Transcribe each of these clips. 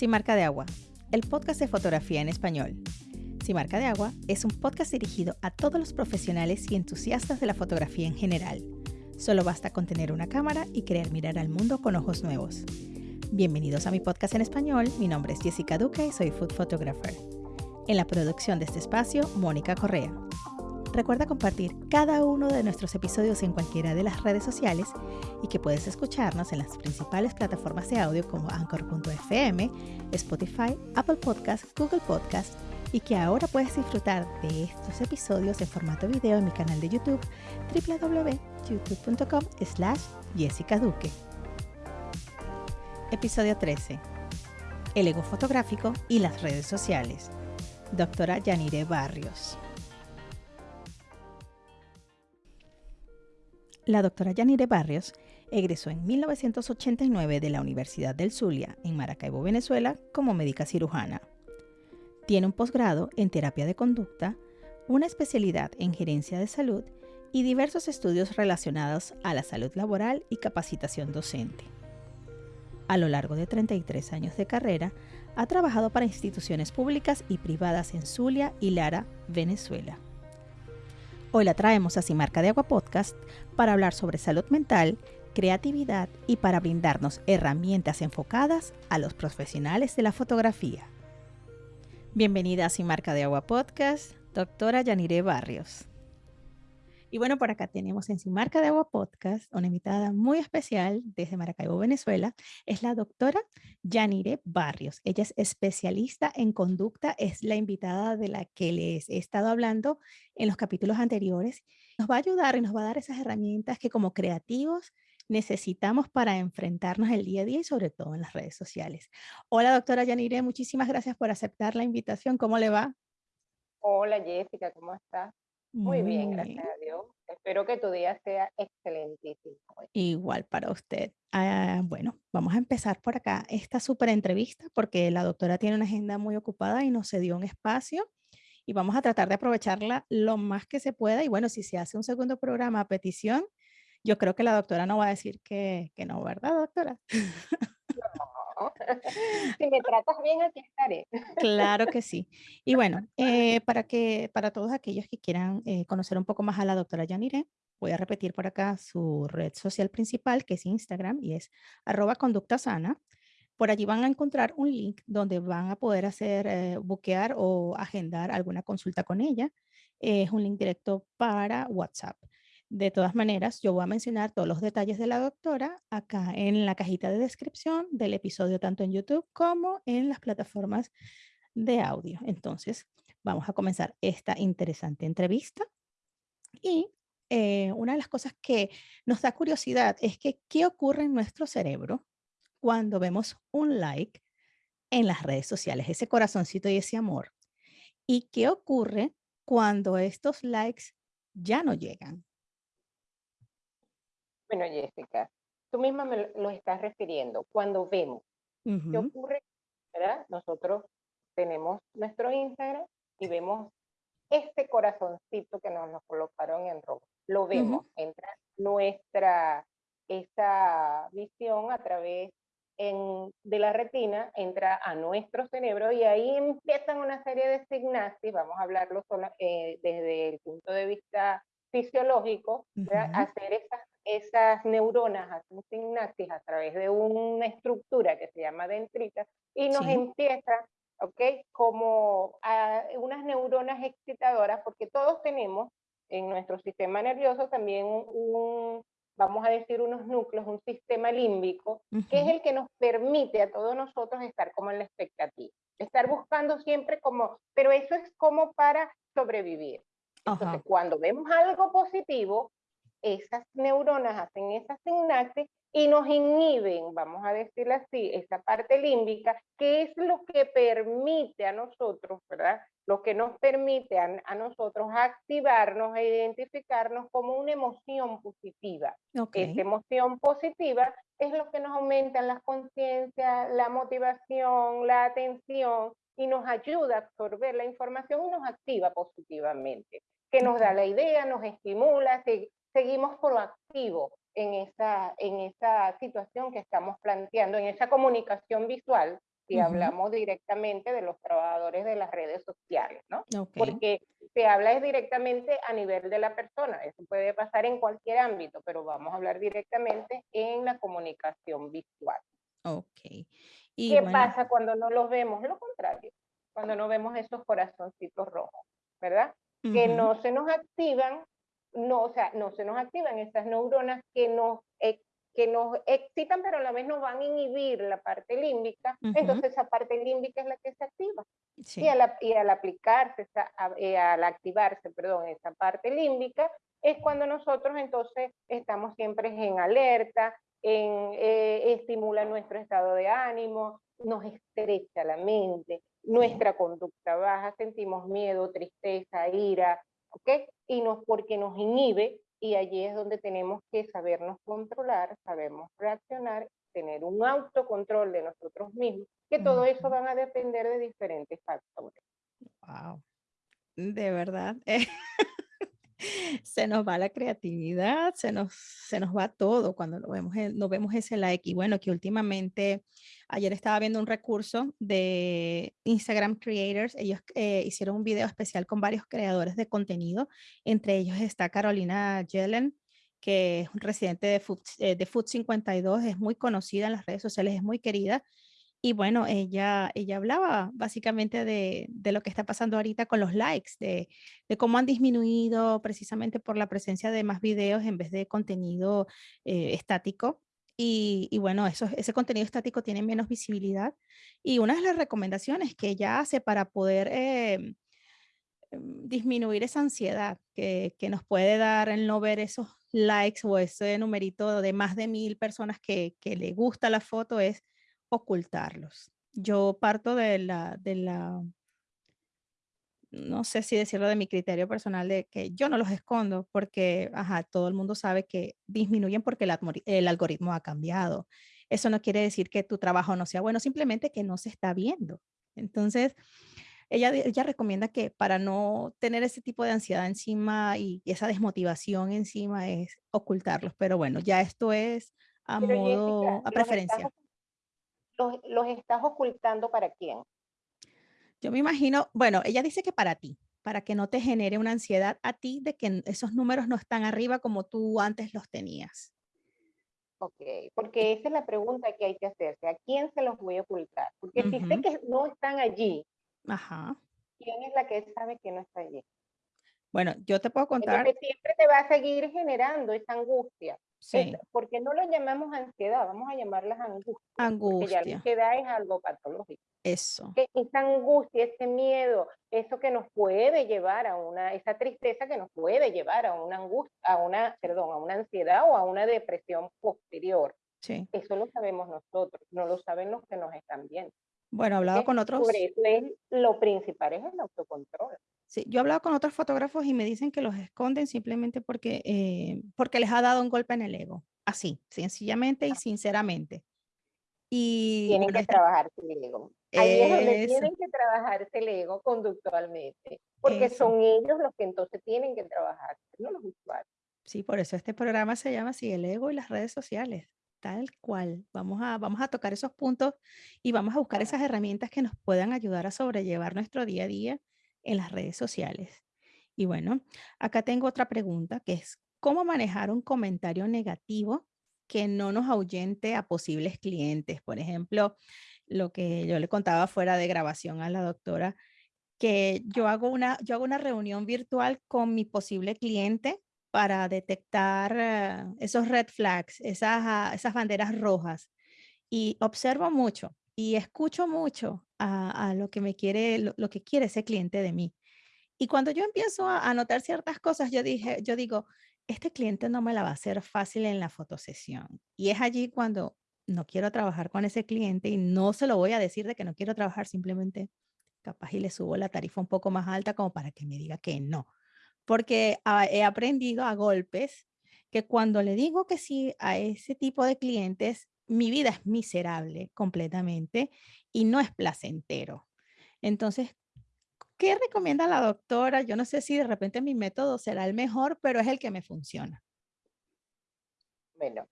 Sin marca de agua, el podcast de fotografía en español. Sin marca de agua es un podcast dirigido a todos los profesionales y entusiastas de la fotografía en general. Solo basta con tener una cámara y querer mirar al mundo con ojos nuevos. Bienvenidos a mi podcast en español. Mi nombre es Jessica Duque y soy food photographer. En la producción de este espacio, Mónica Correa. Recuerda compartir cada uno de nuestros episodios en cualquiera de las redes sociales y que puedes escucharnos en las principales plataformas de audio como Anchor.fm, Spotify, Apple Podcasts, Google Podcasts y que ahora puedes disfrutar de estos episodios en formato video en mi canal de YouTube www.youtube.com slash Jessica Duque. Episodio 13. El ego fotográfico y las redes sociales. Doctora Yanire Barrios. La doctora Yanire Barrios egresó en 1989 de la Universidad del Zulia, en Maracaibo, Venezuela, como médica cirujana. Tiene un posgrado en terapia de conducta, una especialidad en gerencia de salud y diversos estudios relacionados a la salud laboral y capacitación docente. A lo largo de 33 años de carrera, ha trabajado para instituciones públicas y privadas en Zulia y Lara, Venezuela. Hoy la traemos a Marca de Agua Podcast para hablar sobre salud mental, creatividad y para brindarnos herramientas enfocadas a los profesionales de la fotografía. Bienvenida a Marca de Agua Podcast, doctora Yanire Barrios. Y bueno, por acá tenemos en Sin Marca de Agua Podcast una invitada muy especial desde Maracaibo, Venezuela. Es la doctora Yanire Barrios. Ella es especialista en conducta, es la invitada de la que les he estado hablando en los capítulos anteriores. Nos va a ayudar y nos va a dar esas herramientas que como creativos necesitamos para enfrentarnos el día a día y sobre todo en las redes sociales. Hola, doctora Yanire, muchísimas gracias por aceptar la invitación. ¿Cómo le va? Hola, Jessica, ¿cómo estás? Muy bien, gracias a Dios. Espero que tu día sea excelentísimo. Igual para usted. Ah, bueno, vamos a empezar por acá esta súper entrevista porque la doctora tiene una agenda muy ocupada y nos cedió un espacio y vamos a tratar de aprovecharla lo más que se pueda. Y bueno, si se hace un segundo programa a petición, yo creo que la doctora no va a decir que, que no, ¿verdad, doctora? si me tratas bien, aquí estaré. Claro que sí. Y bueno, eh, para, que, para todos aquellos que quieran eh, conocer un poco más a la doctora Yanire, voy a repetir por acá su red social principal, que es Instagram, y es arroba conducta sana. Por allí van a encontrar un link donde van a poder hacer, eh, buquear o agendar alguna consulta con ella. es un link directo para WhatsApp. De todas maneras, yo voy a mencionar todos los detalles de la doctora acá en la cajita de descripción del episodio, tanto en YouTube como en las plataformas de audio. Entonces, vamos a comenzar esta interesante entrevista. Y eh, una de las cosas que nos da curiosidad es que qué ocurre en nuestro cerebro cuando vemos un like en las redes sociales, ese corazoncito y ese amor. Y qué ocurre cuando estos likes ya no llegan. Bueno, Jessica, tú misma me lo estás refiriendo. Cuando vemos, ¿qué ocurre? ¿verdad? Nosotros tenemos nuestro Instagram y vemos este corazoncito que nos lo colocaron en rojo. Lo vemos, entra nuestra, esa visión a través de la retina, entra a nuestro cerebro y ahí empiezan una serie de sinapsis, vamos a hablarlo eh, desde el punto de vista fisiológico, hacer esas esas neuronas sinapsis a través de una estructura que se llama dendrita y nos empieza, ¿ok? Como a unas neuronas excitadoras, porque todos tenemos en nuestro sistema nervioso también un, vamos a decir, unos núcleos, un sistema límbico, que es el que nos permite a todos nosotros estar como en la expectativa, estar buscando siempre como, pero eso es como para sobrevivir. Entonces, cuando vemos algo positivo, esas neuronas hacen esa sinapsis y nos inhiben, vamos a decirlo así, esa parte límbica, que es lo que permite a nosotros, ¿verdad? Lo que nos permite a, nosotros activarnos e identificarnos como una emoción positiva. Esa emoción positiva es lo que nos aumenta la conciencia, la motivación, la atención y nos ayuda a absorber la información y nos activa positivamente, que nos da la idea, nos estimula, seguimos proactivos en esa, en esa situación que estamos planteando, en esa comunicación visual, si hablamos directamente de los trabajadores de las redes sociales, ¿no? Porque se habla es directamente a nivel de la persona, eso puede pasar en cualquier ámbito, pero vamos a hablar directamente en la comunicación visual. Ok. Y ¿Qué pasa cuando no los vemos? Lo contrario, cuando no vemos esos corazoncitos rojos, ¿verdad? Que no se nos activan, no, o sea, no se nos activan esas neuronas que nos que nos excitan, pero a la vez nos van a inhibir la parte límbica, entonces esa parte límbica es la que se activa. Y, al, y, al, aplicarse, eh, al activarse, perdón, esa parte límbica, es cuando nosotros entonces estamos siempre en alerta, en, eh, estimula nuestro estado de ánimo, nos estrecha la mente, nuestra conducta baja, sentimos miedo, tristeza, ira, ¿ok? Y nos, porque nos inhibe y allí es donde tenemos que sabernos controlar, sabemos reaccionar, tener un autocontrol de nosotros mismos, que todo eso van a depender de diferentes factores. Wow, de verdad. Se nos va la creatividad, se nos, se nos va todo cuando no vemos, no vemos ese like. Y bueno, que últimamente, ayer estaba viendo un recurso de Instagram Creators, ellos eh, hicieron un video especial con varios creadores de contenido, entre ellos está Carolina Yellen, que es un residente de Food, eh, de Food 52, es muy conocida en las redes sociales, es muy querida, y bueno, ella, ella hablaba básicamente de, de, lo que está pasando ahorita con los likes, de, de, cómo han disminuido precisamente por la presencia de más videos en vez de contenido eh, estático. Y, y, bueno, eso, ese contenido estático tiene menos visibilidad. Y una de las recomendaciones que ella hace para poder eh, em, disminuir esa ansiedad que, que, nos puede dar el no ver esos likes o ese numerito de más de mil personas que, que le gusta la foto es ocultarlos. Yo parto de la, de la, no sé si decirlo de mi criterio personal, de que yo no los escondo porque, ajá, todo el mundo sabe que disminuyen porque el, el algoritmo ha cambiado. Eso no quiere decir que tu trabajo no sea bueno, simplemente que no se está viendo. Entonces, ella, ella recomienda que para no tener ese tipo de ansiedad encima y esa desmotivación encima es ocultarlos. Pero bueno, ya esto es a modo, a preferencia los, estás ocultando para quién? Yo me imagino, bueno, ella dice que para ti, para que no te genere una ansiedad a ti de que esos números no están arriba como tú antes los tenías. Ok, porque esa es la pregunta que hay que hacerse. ¿A quién se los voy a ocultar? Porque si sé que no están allí, Ajá. ¿quién es la que sabe que no está allí? Bueno, yo te puedo contar. Porque siempre te va a seguir generando esa angustia. Sí. porque no lo llamamos ansiedad, vamos a llamarlas angustia. Angustia. Porque ya la ansiedad es algo patológico. Eso. esa angustia, ese miedo, eso que nos puede llevar a una, esa tristeza que nos puede llevar a una angustia, a una, perdón, a una ansiedad o a una depresión posterior. Sí. Eso lo sabemos nosotros, no lo saben los que nos están viendo. Bueno, hablado con otros. Eso es, lo principal es el autocontrol. Sí, yo he hablado con otros fotógrafos y me dicen que los esconden simplemente porque, eh, porque les ha dado un golpe en el ego. Así, sencillamente y ah. sinceramente. Y, tienen que trabajarse el ego. Ahí es donde tienen que trabajarse el ego conductualmente, porque son ellos los que entonces tienen que trabajar, no los usuarios. Sí, por eso este programa se llama así, el ego y las redes sociales, tal cual. Vamos a, vamos a tocar esos puntos y vamos a buscar esas herramientas que nos puedan ayudar a sobrellevar nuestro día a día en las redes sociales. Y bueno, acá tengo otra pregunta que es, ¿cómo manejar un comentario negativo que no nos ahuyente a posibles clientes? Por ejemplo, lo que yo le contaba fuera de grabación a la doctora, que yo hago una, yo hago una reunión virtual con mi posible cliente para detectar eh, esos red flags, esas, ah, esas banderas rojas. Y observo mucho y escucho mucho a, lo que me quiere, lo, que quiere ese cliente de mí. Y cuando yo empiezo a, notar ciertas cosas, yo dije, yo digo, este cliente no me la va a hacer fácil en la fotosesión. Y es allí cuando no quiero trabajar con ese cliente y no se lo voy a decir de que no quiero trabajar, simplemente capaz y le subo la tarifa un poco más alta como para que me diga que no. Porque he aprendido a golpes que cuando le digo que sí a ese tipo de clientes, mi vida es miserable completamente y no es placentero. Entonces, ¿qué recomienda la doctora? Yo no sé si de repente mi método será el mejor, pero es el que me funciona. Bueno,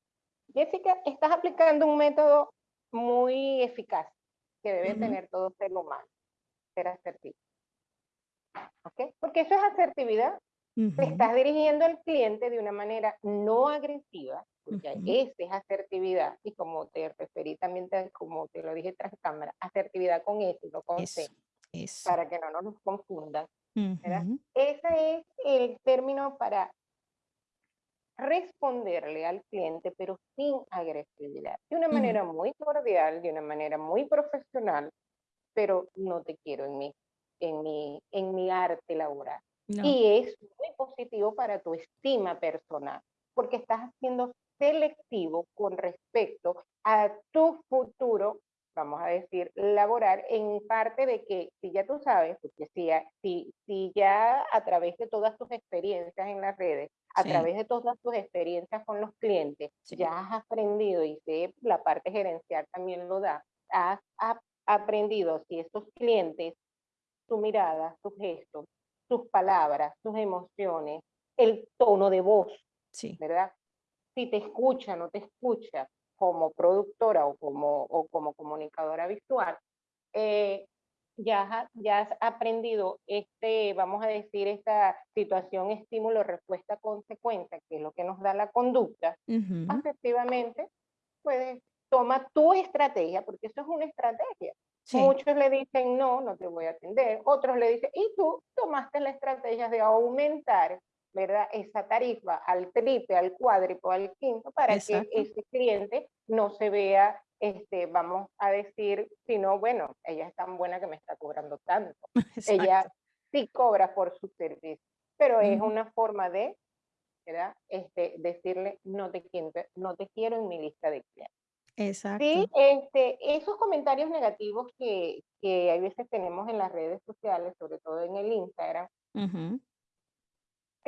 Jessica, estás aplicando un método muy eficaz, que debe tener todo ser humano, ser asertivo. ¿Ok? Porque eso es asertividad. Te estás dirigiendo al cliente de una manera no agresiva, porque esa es asertividad, y como te referí también, como te lo dije tras cámara, asertividad con S, no con C, para que no nos confundan. Ese es el término para responderle al cliente, pero sin agresividad, de una manera muy cordial, de una manera muy profesional, pero no te quiero en mi, en mi, en mi arte laboral. Y es muy positivo para tu estima personal, porque estás haciendo selectivo con respecto a tu futuro, vamos a decir, laboral, en parte de que si ya tú sabes, porque si, si, si ya a través de todas tus experiencias en las redes, a través de todas tus experiencias con los clientes, ya has aprendido y sé, la parte gerencial también lo da, has, aprendido si estos clientes, su mirada, sus gestos, sus palabras, sus emociones, el tono de voz, sí. ¿verdad? Si te escucha, no te escucha como productora o como, o como comunicadora visual, eh, ya, ya has aprendido este, vamos a decir, esta situación estímulo, respuesta, consecuencia, que es lo que nos da la conducta, efectivamente, puedes, toma tu estrategia, porque eso es una estrategia. Muchos le dicen, no, no te voy a atender. Otros le dicen, y tú tomaste la estrategia de aumentar ¿verdad? Esa tarifa al triple, al cuádruple, al quinto, para que ese cliente no se vea, este, vamos a decir, sino, bueno, ella es tan buena que me está cobrando tanto. Ella sí cobra por su servicio, pero es una forma de, ¿verdad? Este, decirle, no te, quiero, no te quiero en mi lista de clientes. Exacto. Sí, este, esos comentarios negativos que, que a veces tenemos en las redes sociales, sobre todo en el Instagram,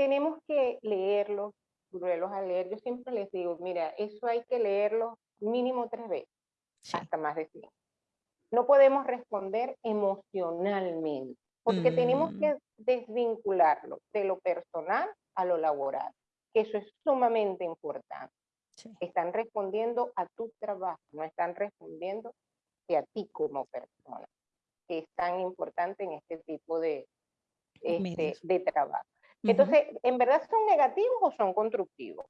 tenemos que leerlos, volverlos a leer. Yo siempre les digo, mira, eso hay que leerlo mínimo tres veces, hasta más de cinco. No podemos responder emocionalmente, porque tenemos que mm. desvincularlo de lo personal a lo laboral, que eso es sumamente importante. Están respondiendo a tu trabajo, no están respondiendo a ti como persona, que es tan importante en este tipo de, este, de trabajo. Entonces, ¿en verdad son negativos o son constructivos?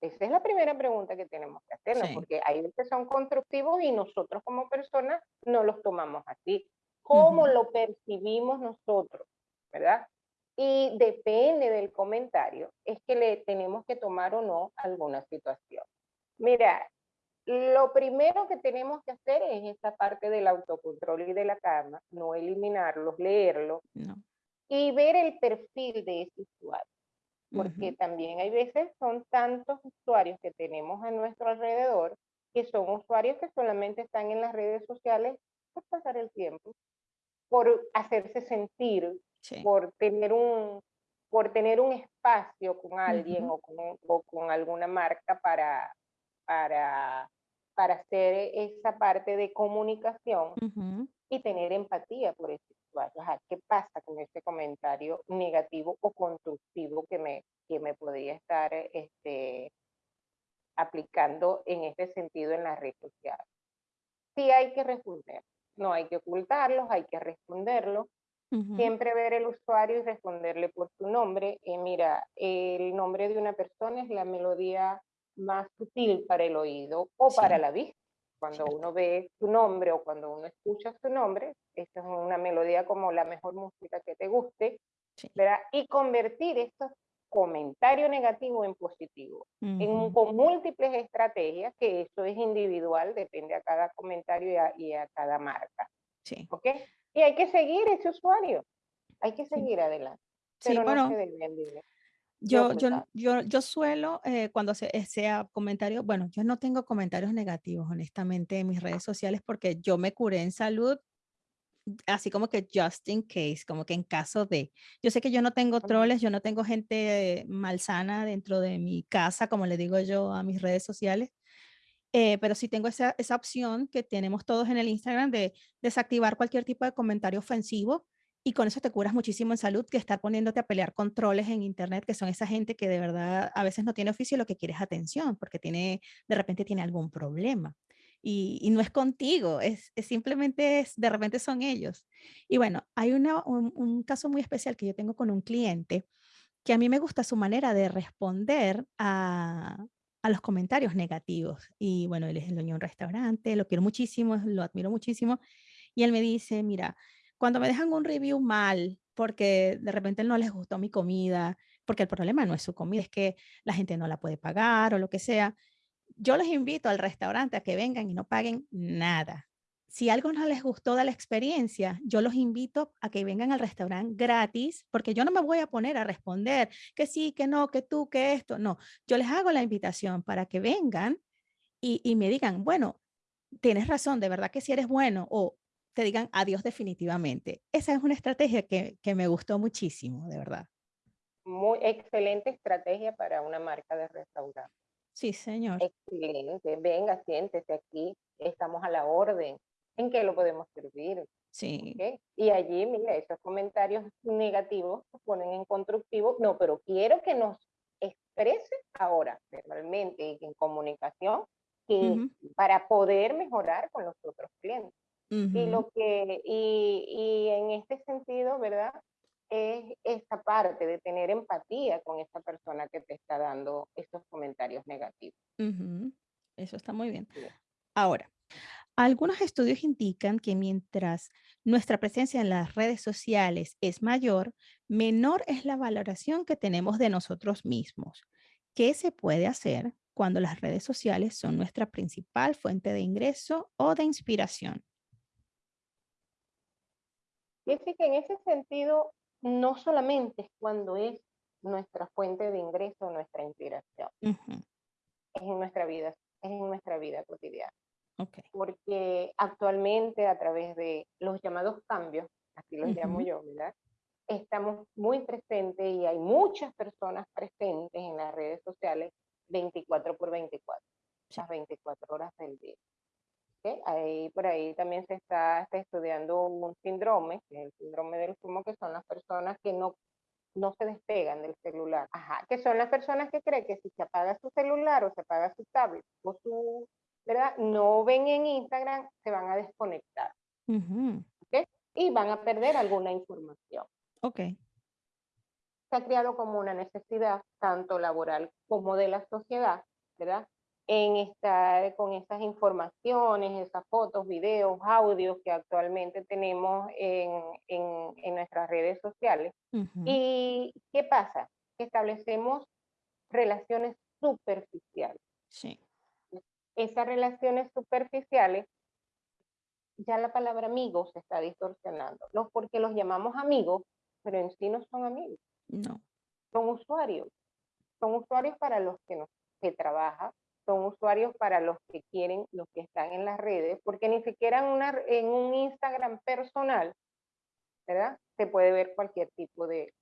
Esa es la primera pregunta que tenemos que hacernos, porque hay veces son constructivos y nosotros como personas no los tomamos así. ¿Cómo lo percibimos nosotros? ¿Verdad? Y depende del comentario, es que le tenemos que tomar o no alguna situación. Mira, lo primero que tenemos que hacer es esta parte del autocontrol y de la calma, no eliminarlos, leerlo, no y ver el perfil de ese usuario. Porque también hay veces son tantos usuarios que tenemos a nuestro alrededor que son usuarios que solamente están en las redes sociales por pasar el tiempo, por hacerse sentir, por tener un por tener un espacio con alguien o, con, o, con, alguna marca para, para, para hacer esa parte de comunicación y tener empatía por eso ¿Qué pasa con este comentario negativo o constructivo que me, que me podría estar este, aplicando en este sentido en la red social? Sí hay que responder, no hay que ocultarlos, hay que responderlo. Siempre ver el usuario y responderle por su nombre. Y mira, el nombre de una persona es la melodía más sutil para el oído o para la vista. Cuando uno ve su nombre o cuando uno escucha su nombre, esta es una melodía como la mejor música que te guste, ¿verdad? Y convertir estos comentarios negativos en positivo, en, con múltiples estrategias, que eso es individual, depende a cada comentario y a, cada marca. Sí. ¿Ok? Y hay que seguir ese usuario, hay que seguir adelante. Pero no se debe yo, yo, yo, yo suelo, eh, cuando se, eh, sea comentario, bueno, yo no tengo comentarios negativos, honestamente, en mis redes sociales porque yo me curé en salud, así como que just in case, como que en caso de. Yo sé que yo no tengo troles, yo no tengo gente malsana dentro de mi casa, como le digo yo a mis redes sociales, eh, pero sí tengo esa, esa opción que tenemos todos en el Instagram de desactivar cualquier tipo de comentario ofensivo y con eso te curas muchísimo en salud que estar poniéndote a pelear controles en internet, que son esa gente que de verdad a veces no tiene oficio y lo que quiere es atención, porque tiene, de repente tiene algún problema. y, no es contigo, es, simplemente es, de repente son ellos. Y bueno, hay una, un, caso muy especial que yo tengo con un cliente que a mí me gusta su manera de responder a, a los comentarios negativos. Y bueno, él es el dueño de un restaurante, lo quiero muchísimo, lo admiro muchísimo. Y él me dice, mira, cuando me dejan un review mal, porque de repente no les gustó mi comida, porque el problema no es su comida, es que la gente no la puede pagar o lo que sea, yo les invito al restaurante a que vengan y no paguen nada. Si algo no les gustó de la experiencia, yo los invito a que vengan al restaurante gratis, porque yo no me voy a poner a responder que sí, que no, que tú, que esto. No, yo les hago la invitación para que vengan y, y me digan, bueno, tienes razón, de verdad que si eres bueno, o te digan adiós definitivamente. Esa es una estrategia que, que me gustó muchísimo, de verdad. Muy excelente estrategia para una marca de restaurante. Sí, señor. Excelente. Venga, siéntese aquí. Estamos a la orden. ¿En qué lo podemos servir? Sí. Y allí, mira, esos comentarios negativos se ponen en constructivo. No, pero quiero que nos exprese ahora, verbalmente y en comunicación, que para poder mejorar con los otros clientes. Y lo que, y, y en este sentido, ¿verdad? es esta parte de tener empatía con esta persona que te está dando estos comentarios negativos. Eso está muy bien. Ahora, algunos estudios indican que mientras nuestra presencia en las redes sociales es mayor, menor es la valoración que tenemos de nosotros mismos. ¿Qué se puede hacer cuando las redes sociales son nuestra principal fuente de ingreso o de inspiración? Fíjate que en ese sentido no solamente es cuando es nuestra fuente de ingreso, nuestra inspiración, es en nuestra vida, es en nuestra vida cotidiana. Porque actualmente a través de los llamados cambios, así los llamo yo, ¿verdad? Estamos muy presentes y hay muchas personas presentes en las redes sociales 24 por 24, las 24 horas del día. Ahí, por ahí también se está, estudiando un síndrome, que es el síndrome del fumo, que son las personas que no, no se despegan del celular. Ajá, que son las personas que creen que si se apaga su celular o se apaga su tablet o su, ¿verdad? No ven en Instagram, se van a desconectar. Y van a perder alguna información. Ok. Se ha creado como una necesidad, tanto laboral como de la sociedad, ¿verdad? En estar con esas informaciones, esas fotos, videos, audios que actualmente tenemos en, en, nuestras redes sociales. ¿Y qué pasa? Que establecemos relaciones superficiales. Sí. Esas relaciones superficiales, ya la palabra amigos se está distorsionando, no porque los llamamos amigos, pero en sí no son amigos. No. Son usuarios. Son usuarios para los que, nos, que trabajan, son usuarios para los que quieren, los que están en las redes, porque ni siquiera en, una, en un Instagram personal, ¿verdad? Se puede ver cualquier tipo de,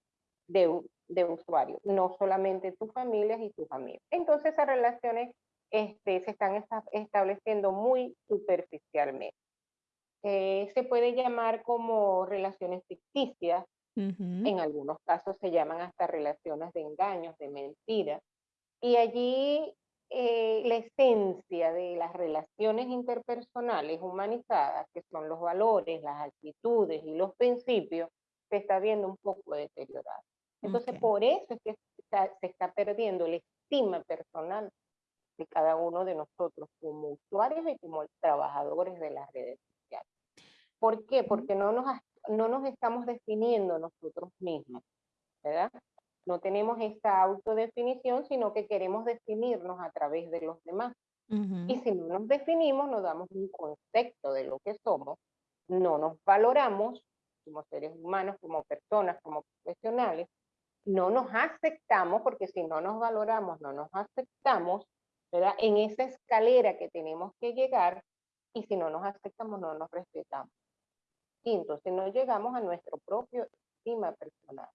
de, de usuario, no solamente tus familias y tus amigos. Entonces esas relaciones este, se están estableciendo muy superficialmente. Eh, se puede llamar como relaciones ficticias, en algunos casos se llaman hasta relaciones de engaños, de mentiras, y allí eh, la esencia de las relaciones interpersonales humanizadas, que son los valores, las actitudes y los principios, se está viendo un poco deteriorada. Entonces, por eso es que se está perdiendo la estima personal de cada uno de nosotros como usuarios y como trabajadores de las redes sociales. ¿Por qué? Porque no nos, no nos estamos definiendo nosotros mismos, ¿verdad? No tenemos esta autodefinición, sino que queremos definirnos a través de los demás. Y si no nos definimos, no damos un concepto de lo que somos, no nos valoramos como seres humanos, como personas, como profesionales, no nos aceptamos, porque si no nos valoramos, no nos aceptamos, ¿verdad? En esa escalera que tenemos que llegar, y si no nos aceptamos, no nos respetamos. Y entonces no llegamos a nuestro propio estima personal.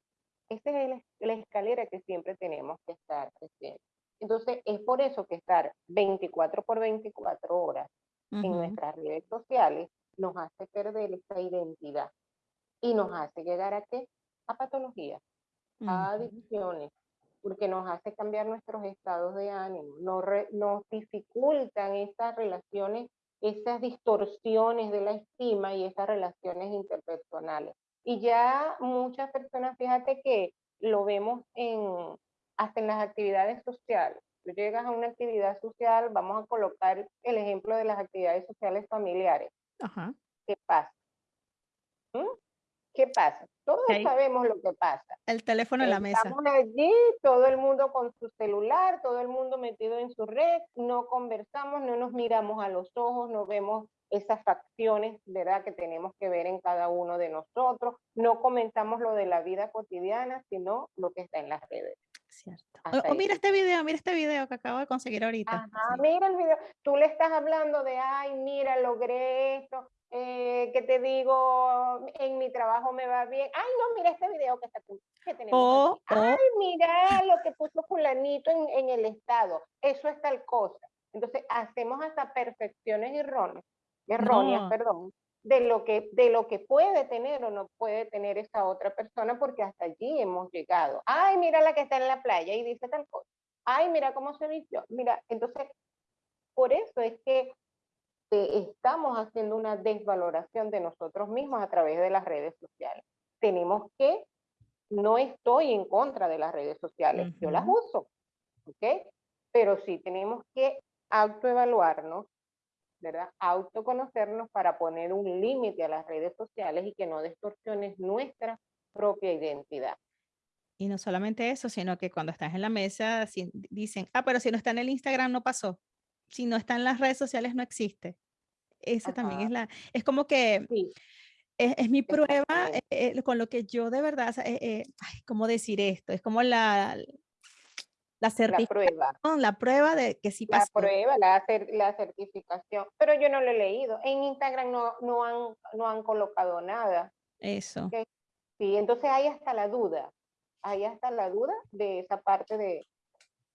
Esa es la escalera que siempre tenemos que estar haciendo. Entonces, es por eso que estar 24 por 24 horas en nuestras redes sociales nos hace perder esa identidad y nos hace llegar a qué? A patologías, a adicciones, porque nos hace cambiar nuestros estados de ánimo, nos, nos dificultan estas relaciones esas distorsiones de la estima y esas relaciones interpersonales. Y ya muchas personas, fíjate que lo vemos en, hasta en las actividades sociales. Tú llegas a una actividad social, vamos a colocar el ejemplo de las actividades sociales familiares. Ajá. ¿Qué pasa? ¿Mm? ¿Qué pasa? Todos sabemos lo que pasa. El teléfono en la mesa. Estamos allí, todo el mundo con su celular, todo el mundo metido en su red, no conversamos, no nos miramos a los ojos, no vemos esas facciones, ¿verdad?, que tenemos que ver en cada uno de nosotros. No comentamos lo de la vida cotidiana, sino lo que está en las redes. Cierto. O, mira este video, mira este video que acabo de conseguir ahorita. Ajá, mira el video. Tú le estás hablando de, ay, mira, logré esto, eh, que te digo, en mi trabajo me va bien. Ay, no, mira este video que, está, que tenemos. Ay, mira lo que puso fulanito en, en el estado. Eso es tal cosa. Entonces, hacemos hasta perfecciones erróneas, erróneas, perdón, de lo, que, de lo que puede tener o no puede tener esa otra persona, porque hasta allí hemos llegado. Ay, mira la que está en la playa y dice tal cosa. Ay, mira cómo se vistió. Mira, entonces, por eso es que estamos haciendo una desvaloración de nosotros mismos a través de las redes sociales. Tenemos que, no estoy en contra de las redes sociales, yo las uso, ¿ok? Pero sí tenemos que autoevaluarnos ¿verdad? Autoconocernos para poner un límite a las redes sociales y que no distorsiones nuestra propia identidad. Y no solamente eso, sino que cuando estás en la mesa dicen, ah, pero si no está en el Instagram no pasó. Si no está en las redes sociales no existe. Esa también es la, es como que es, mi prueba eh, eh, con lo que yo de verdad, eh, ¿cómo decir esto? Es como la, la prueba. La prueba de que sí pasó. La prueba, la, la certificación. Pero yo no lo he leído. En Instagram no, no, han, no han colocado nada. Eso. Sí, entonces hay hasta la duda. Hay hasta la duda de esa parte de,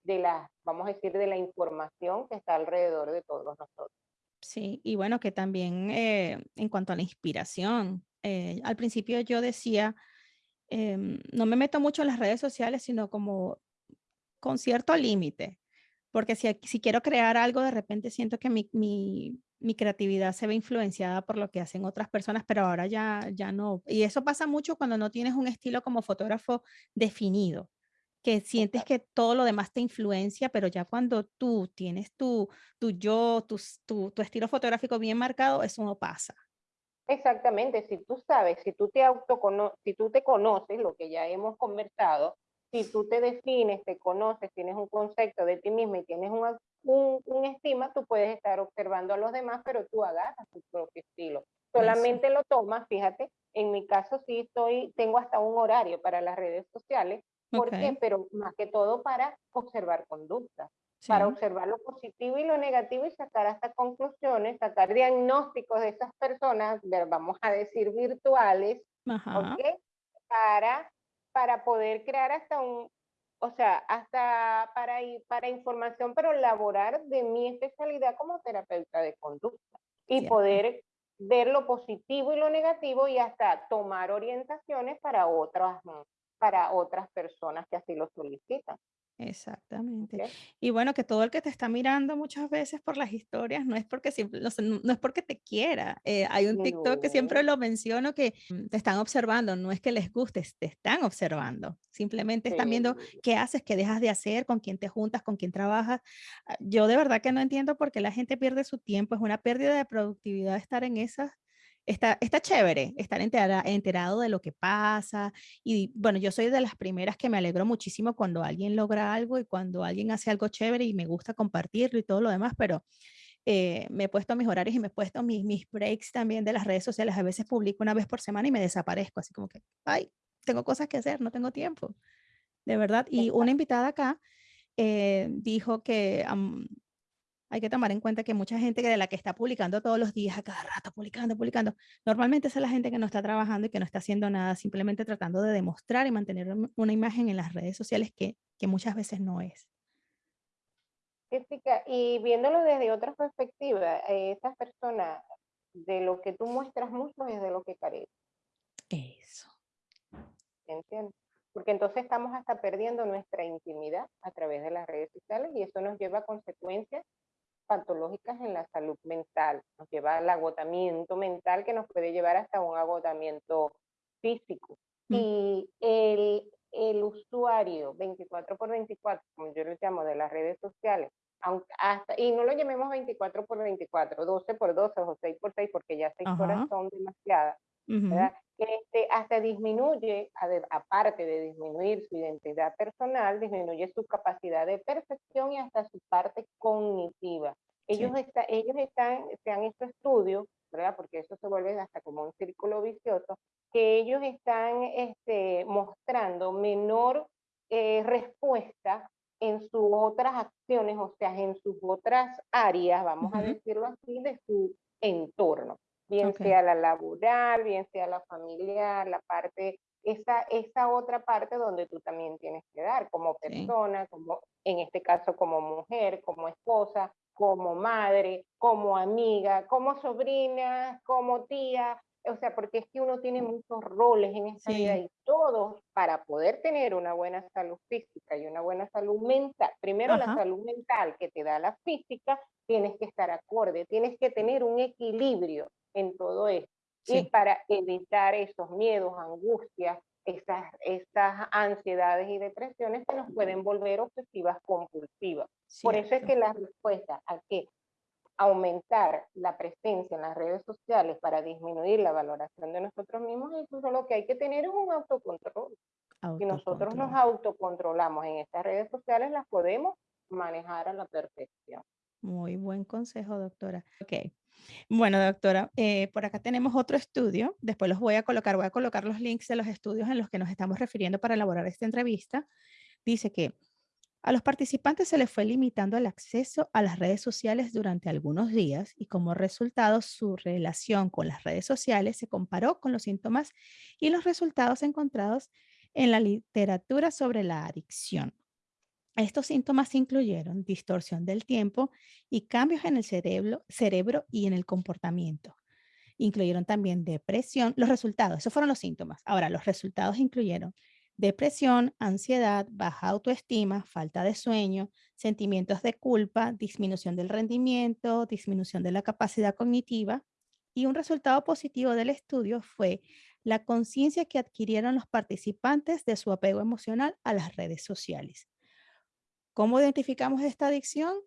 de la, vamos a decir, de la información que está alrededor de todos nosotros. Sí, y bueno, que también eh, en cuanto a la inspiración, eh, al principio yo decía, em, no me meto mucho en las redes sociales, sino como con cierto límite, porque si, si, quiero crear algo, de repente siento que mi, mi, mi, creatividad se ve influenciada por lo que hacen otras personas, pero ahora ya, ya no. Y eso pasa mucho cuando no tienes un estilo como fotógrafo definido, que sientes que todo lo demás te influencia, pero ya cuando tú tienes tu, tu yo, tu, tu, tu estilo fotográfico bien marcado, eso no pasa. Exactamente, si tú sabes, si tú te autoconoces, si tú te conoces, lo que ya hemos conversado, si tú te defines, te conoces, tienes un concepto de ti mismo y tienes un, un, estima, tú puedes estar observando a los demás, pero tú agarras tu propio estilo. Solamente lo tomas, fíjate, en mi caso sí estoy, tengo hasta un horario para las redes sociales, ¿por qué? Pero más que todo para observar conductas, para observar lo positivo y lo negativo y sacar hasta conclusiones, sacar diagnósticos de esas personas, vamos a decir virtuales, Para para poder crear hasta un, o sea, hasta para, para información, pero laborar de mi especialidad como terapeuta de conducta y poder ver lo positivo y lo negativo y hasta tomar orientaciones para otras, para otras personas que así lo solicitan. Exactamente. Y bueno, que todo el que te está mirando muchas veces por las historias no es porque, siempre, no, es porque te quiera. Eh, hay un TikTok que siempre lo menciono que mm, te están observando, no es que les guste, te están observando. Simplemente están viendo qué haces, qué dejas de hacer, con quién te juntas, con quién trabajas. Ah, yo de verdad que no entiendo por qué la gente pierde su tiempo. Es una pérdida de productividad estar en esas está, está chévere estar enterado de lo que pasa. Y bueno, yo soy de las primeras que me alegro muchísimo cuando alguien logra algo y cuando alguien hace algo chévere y me gusta compartirlo y todo lo demás, pero eh, me he puesto mis horarios y me he puesto mis, mis breaks también de las redes sociales. A veces publico una vez por semana y me desaparezco, así como que, ay, tengo cosas que hacer, no tengo tiempo. De verdad. Y una invitada acá eh, dijo que hay que tomar en cuenta que mucha gente que de la que está publicando todos los días, a cada rato publicando, publicando, normalmente es la gente que no está trabajando y que no está haciendo nada, simplemente tratando de demostrar y mantener una imagen en las redes sociales que, que muchas veces no es. Jessica, y viéndolo desde otra perspectiva, eh, esas personas, de lo que tú muestras mucho es de lo que carece. Eso. ¿Entiendes? Porque entonces estamos hasta perdiendo nuestra intimidad a través de las redes sociales y eso nos lleva a consecuencias patológicas en la salud mental. Nos lleva al agotamiento mental que nos puede llevar hasta un agotamiento físico. Mm. Y el, el usuario 24 por 24, como yo lo llamo, de las redes sociales, hasta, y no lo llamemos 24 por 24, 12 por 12 o 6 por 6, porque ya 6 horas son demasiadas, este, hasta disminuye, aparte de disminuir su identidad personal, disminuye su capacidad de percepción y hasta su parte cognitiva. Ellos, está, ellos están, se han hecho estudios, ¿verdad? Porque eso se vuelve hasta como un círculo vicioso, que ellos están este, mostrando menor eh, respuesta en sus otras acciones, o sea, en sus otras áreas, vamos a decirlo así, de su entorno, bien sea la laboral, bien sea la familiar, la parte, esa, esa otra parte donde tú también tienes que dar como persona, como en este caso como mujer, como esposa, como madre, como amiga, como sobrina, como tía, o sea, porque es que uno tiene muchos roles en esta vida y todos para poder tener una buena salud física y una buena salud mental, primero la salud mental que te da la física, tienes que estar acorde, tienes que tener un equilibrio en todo esto. Y para evitar esos miedos, angustias, esas, esas ansiedades y depresiones que nos pueden volver obsesivas compulsivas. Por eso es que la respuesta a que aumentar la presencia en las redes sociales para disminuir la valoración de nosotros mismos, incluso lo que hay que tener es un autocontrol. Si nosotros nos autocontrolamos en estas redes sociales, las podemos manejar a la perfección. Muy buen consejo, doctora. Ok. Bueno, doctora, eh, por acá tenemos otro estudio. Después los voy a colocar, voy a colocar los links de los estudios en los que nos estamos refiriendo para elaborar esta entrevista. Dice que a los participantes se les fue limitando el acceso a las redes sociales durante algunos días y como resultado su relación con las redes sociales se comparó con los síntomas y los resultados encontrados en la literatura sobre la adicción. Estos síntomas incluyeron distorsión del tiempo y cambios en el cerebro, cerebro y en el comportamiento. Incluyeron también depresión. Los resultados, esos fueron los síntomas. Ahora, los resultados incluyeron depresión, ansiedad, baja autoestima, falta de sueño, sentimientos de culpa, disminución del rendimiento, disminución de la capacidad cognitiva. Y un resultado positivo del estudio fue la conciencia que adquirieron los participantes de su apego emocional a las redes sociales. ¿Cómo identificamos esta adicción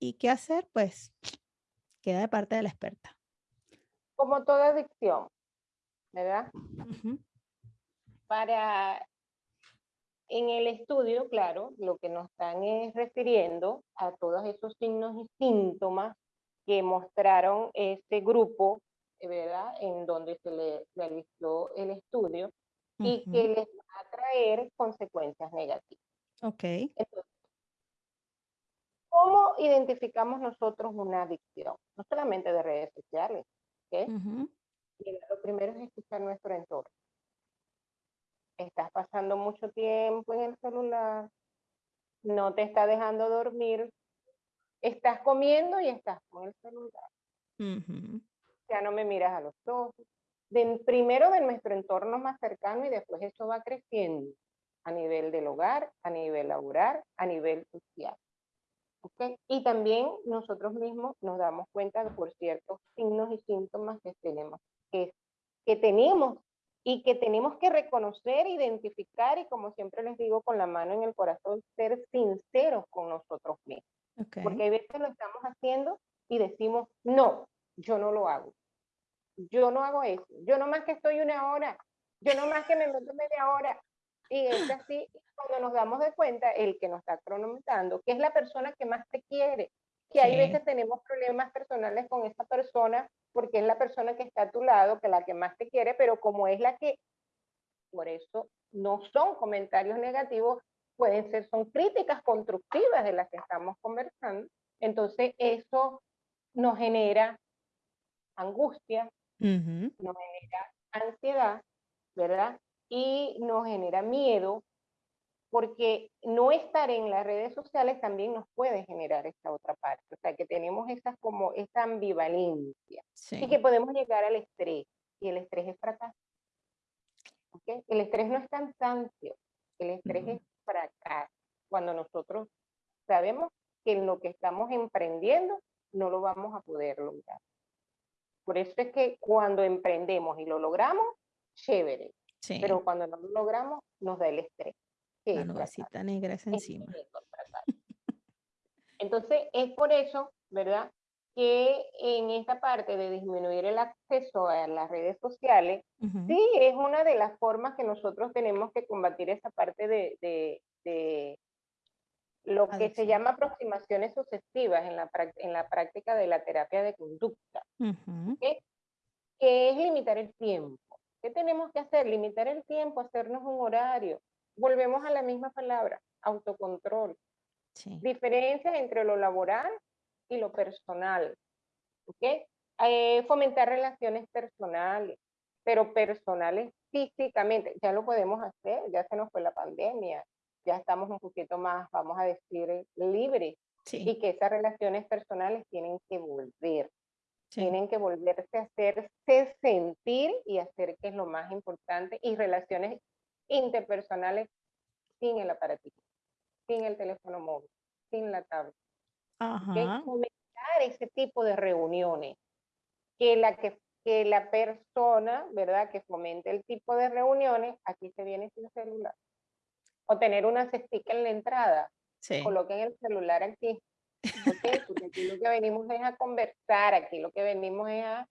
y qué hacer? Pues queda de parte de la experta. Como toda adicción, ¿verdad? Para en el estudio, claro, lo que nos están es refiriendo a todos esos signos y síntomas que mostraron este grupo, ¿verdad? En donde se le realizó el estudio y que les va a traer consecuencias negativas. Ok. Entonces, ¿cómo identificamos nosotros una adicción? No solamente de redes sociales, ¿ok? lo primero es escuchar nuestro entorno estás pasando mucho tiempo en el celular, no te está dejando dormir, estás comiendo y estás con el celular. Ya no me miras a los ojos. primero de nuestro entorno más cercano y después eso va creciendo a nivel del hogar, a nivel laboral, a nivel social. Y también nosotros mismos nos damos cuenta de por ciertos signos y síntomas que tenemos, que, que tenemos y que tenemos que reconocer, identificar y como siempre les digo, con la mano en el corazón, ser sinceros con nosotros mismos. Porque hay veces lo estamos haciendo y decimos, no, yo no lo hago. Yo no hago eso. Yo no más que estoy una hora. Yo no más que me meto media hora. Y es así, cuando nos damos de cuenta, el que nos está cronometrando, que es la persona que más te quiere, que hay veces tenemos problemas personales con esa persona porque es la persona que está a tu lado, que es la que más te quiere, pero como es la que, por eso no son comentarios negativos, pueden ser, son críticas constructivas de las que estamos conversando. Entonces eso nos genera angustia, nos genera ansiedad, ¿verdad? Y nos genera miedo porque no estar en las redes sociales también nos puede generar esta otra parte, o sea, que tenemos esas como esta ambivalencia y que podemos llegar al estrés, y el estrés es fracaso. ¿okay? El estrés no es cansancio, el estrés es fracaso. Cuando nosotros sabemos que en lo que estamos emprendiendo no lo vamos a poder lograr. Por eso es que cuando emprendemos y lo logramos, chévere. Pero cuando no lo logramos, nos da el estrés. La nubecita negra es encima. Entonces, es por eso, ¿verdad? Que en esta parte de disminuir el acceso a las redes sociales, sí es una de las formas que nosotros tenemos que combatir esa parte de, de, lo que se llama aproximaciones sucesivas en la, en la práctica de la terapia de conducta, que es limitar el tiempo. ¿Qué tenemos que hacer? Limitar el tiempo, hacernos un horario. Volvemos a la misma palabra, autocontrol. Diferencia entre lo laboral y lo personal. Eh, fomentar relaciones personales, pero personales físicamente. Ya lo podemos hacer, ya se nos fue la pandemia, ya estamos un poquito más, vamos a decir, libres. Y que esas relaciones personales tienen que volver. Tienen que volverse a hacerse sentir y hacer que es lo más importante. Y relaciones interpersonales sin el aparatito, sin el teléfono móvil, sin la tablet. Ajá. Fomentar ese tipo de reuniones. Que la, que, que la persona, ¿verdad? Que fomente el tipo de reuniones, aquí se viene sin celular. O tener una cestica en la entrada. Sí. Coloquen el celular aquí porque aquí lo que venimos es a conversar, aquí lo que venimos es a...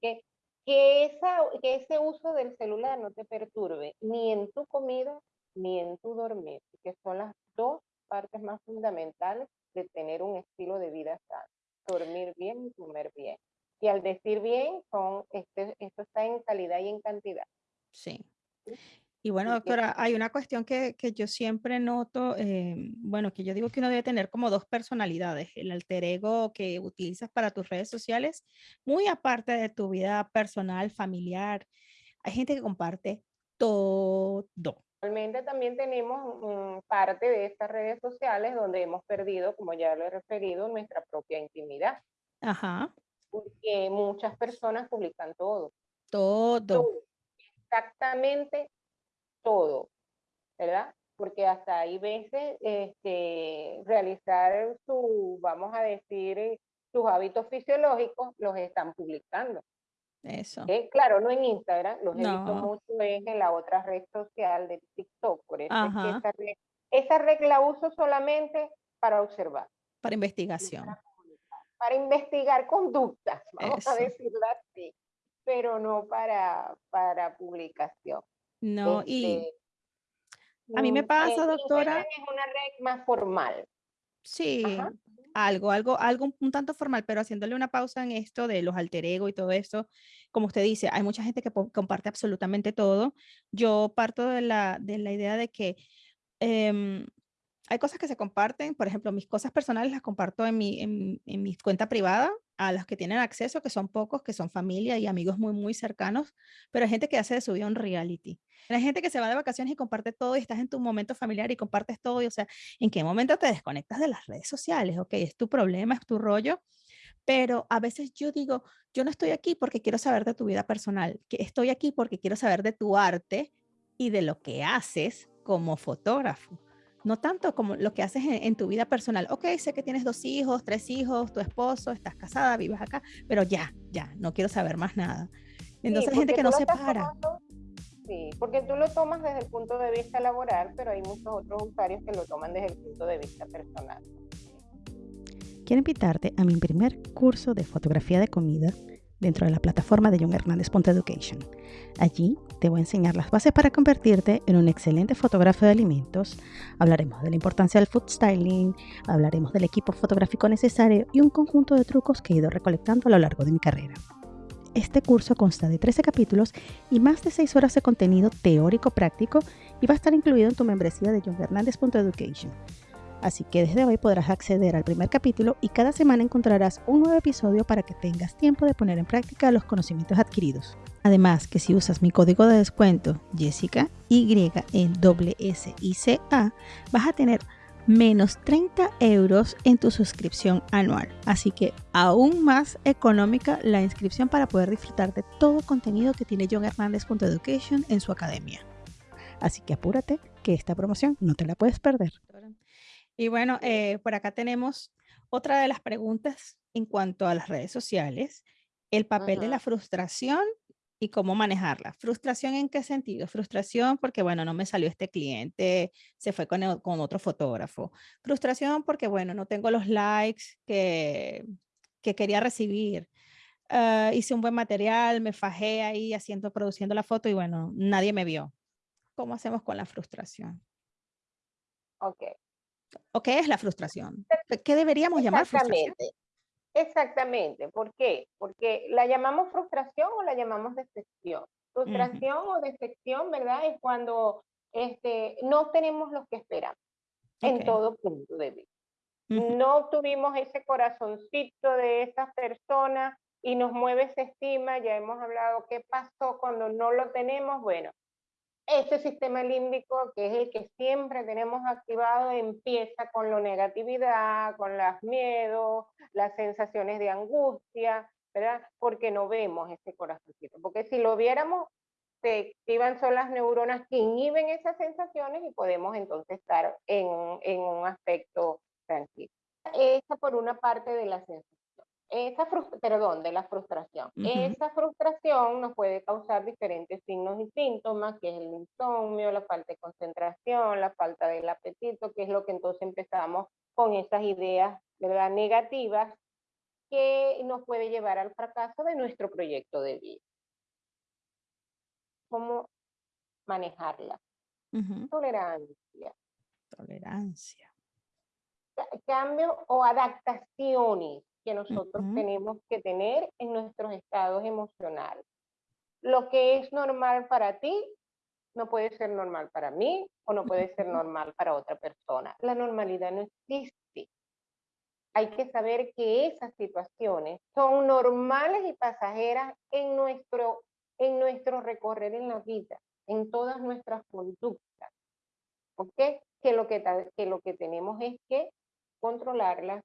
que, esa, que ese uso del celular no te perturbe ni en tu comida ni en tu dormir, que son las dos partes más fundamentales de tener un estilo de vida sano. Dormir bien y comer bien. Y al decir bien, son, este, esto está en calidad y en cantidad. Sí. Y bueno, doctora, hay una cuestión que, que yo siempre noto, eh, bueno, que yo digo que uno debe tener como dos personalidades, el alter ego que utilizas para tus redes sociales, muy aparte de tu vida personal, familiar. Hay gente que comparte todo. Realmente también tenemos parte de estas redes sociales donde hemos perdido, como ya lo he referido, nuestra propia intimidad. Ajá. Porque muchas personas publican todo. Todo. todo. Exactamente todo, ¿verdad? Porque hasta hay veces este, realizar su, vamos a decir, sus hábitos fisiológicos los están publicando. Eso. Claro, no en Instagram, los he visto mucho en la otra red social de TikTok, por eso es que esa, red, esa red la uso solamente para observar. Para investigación. Para, investigar conductas, vamos a decirlo así, pero no para, para publicación. No, y este, a mí me mm, pasa, doctora. Es una red más formal. Sí, algo, algo, algo un tanto formal, pero haciéndole una pausa en esto de los alter ego y todo eso, como usted dice, hay mucha gente que comparte absolutamente todo. Yo parto de la, de la idea de que em, hay cosas que se comparten, por ejemplo, mis cosas personales las comparto en mi, en, en mi cuenta privada, a los que tienen acceso, que son pocos, que son familia y amigos muy, muy cercanos, pero hay gente que hace de su vida un reality. Hay gente que se va de vacaciones y comparte todo y estás en tu momento familiar y compartes todo. Y, o sea, ¿en qué momento te desconectas de las redes sociales? Ok, es tu problema, es tu rollo. Pero a veces yo digo, yo no estoy aquí porque quiero saber de tu vida personal, que estoy aquí porque quiero saber de tu arte y de lo que haces como fotógrafo no tanto como lo que haces en, tu vida personal. Ok, sé que tienes dos hijos, tres hijos, tu esposo, estás casada, vives acá, pero ya, ya, no quiero saber más nada. Entonces hay gente que no se para. sí, porque tú lo tomas desde el punto de vista laboral, pero hay muchos otros usuarios que lo toman desde el punto de vista personal. Quiero invitarte a mi primer curso de fotografía de comida dentro de la plataforma de John Hernández Education. Allí te voy a enseñar las bases para convertirte en un excelente fotógrafo de alimentos. Hablaremos de la importancia del food styling, hablaremos del equipo fotográfico necesario y un conjunto de trucos que he ido recolectando a lo largo de mi carrera. Este curso consta de 13 capítulos y más de 6 horas de contenido teórico práctico y va a estar incluido en tu membresía de Education. Así que desde hoy podrás acceder al primer capítulo y cada semana encontrarás un nuevo episodio para que tengas tiempo de poner en práctica los conocimientos adquiridos. Además que si usas mi código de descuento Jessica Y S I C A vas a tener menos 30 euros en tu suscripción anual. Así que aún más económica la inscripción para poder disfrutar de todo contenido que tiene John Education en su academia. Así que apúrate que esta promoción no te la puedes perder. Y bueno, eh, por acá tenemos otra de las preguntas en cuanto a las redes sociales, el papel de la frustración y cómo manejarla. ¿Frustración en qué sentido? Frustración porque, bueno, no me salió este cliente, se fue con, con otro fotógrafo. Frustración porque, bueno, no tengo los likes que, que quería recibir. Ah, hice un buen material, me fajé ahí haciendo, produciendo la foto y bueno, nadie me vio. ¿Cómo hacemos con la frustración? Ok. ¿O qué es la frustración? ¿Qué deberíamos llamar frustración? Exactamente. ¿Por qué? Porque la llamamos frustración o la llamamos decepción. Frustración o decepción, ¿verdad? Es cuando este, no tenemos lo que esperamos en todo punto de vista. No tuvimos ese corazoncito de esa persona y nos mueve esa estima, ya hemos hablado qué pasó cuando no lo tenemos, bueno, este sistema límbico, que es el que siempre tenemos activado, empieza con la negatividad, con los miedos, las sensaciones de angustia, ¿verdad? Porque no vemos ese corazoncito. Porque si lo viéramos, se activan son las neuronas que inhiben esas sensaciones y podemos entonces estar en, en un aspecto tranquilo. Esa por una parte de la sensación esa perdón, de la frustración. Esa frustración nos puede causar diferentes signos y síntomas, que es el insomnio, la falta de concentración, la falta del apetito, que es lo que entonces empezamos con esas ideas ¿verdad? negativas que nos puede llevar al fracaso de nuestro proyecto de vida. ¿Cómo manejarla? Tolerancia. Tolerancia. Cambio o adaptaciones que nosotros tenemos que tener en nuestros estados emocionales. Lo que es normal para ti no puede ser normal para mí o no puede ser normal para otra persona. La normalidad no existe. Hay que saber que esas situaciones son normales y pasajeras en nuestro, en nuestro recorrer en la vida, en todas nuestras conductas. ¿Ok? Que lo que, que lo que tenemos es que controlarlas,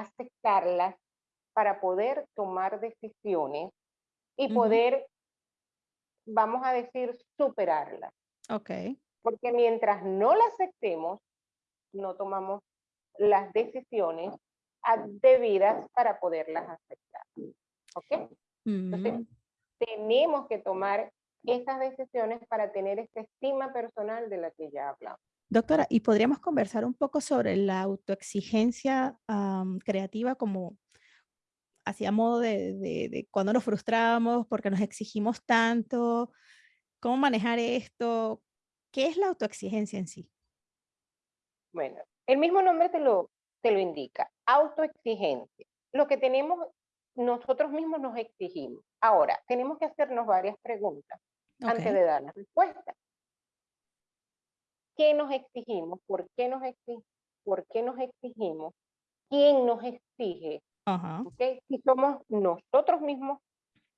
aceptarlas para poder tomar decisiones y poder, vamos a decir, superarlas. Ok. Porque mientras no las aceptemos, no tomamos las decisiones debidas para poderlas aceptar. ¿Ok? Entonces, tenemos que tomar esas decisiones para tener esta estima personal de la que ya hablamos. Doctora, ¿y podríamos conversar un poco sobre la autoexigencia creativa como hacia modo de, de, cuando nos frustramos porque nos exigimos tanto? ¿Cómo manejar esto? ¿Qué es la autoexigencia en sí? Bueno, el mismo nombre te lo, te lo indica, autoexigencia. Lo que tenemos, nosotros mismos nos exigimos. Ahora, tenemos que hacernos varias preguntas antes de dar la respuesta. ¿Qué nos exigimos? ¿Por qué nos, exigimos? ¿Por qué nos exigimos? ¿Quién nos exige? Si somos nosotros mismos,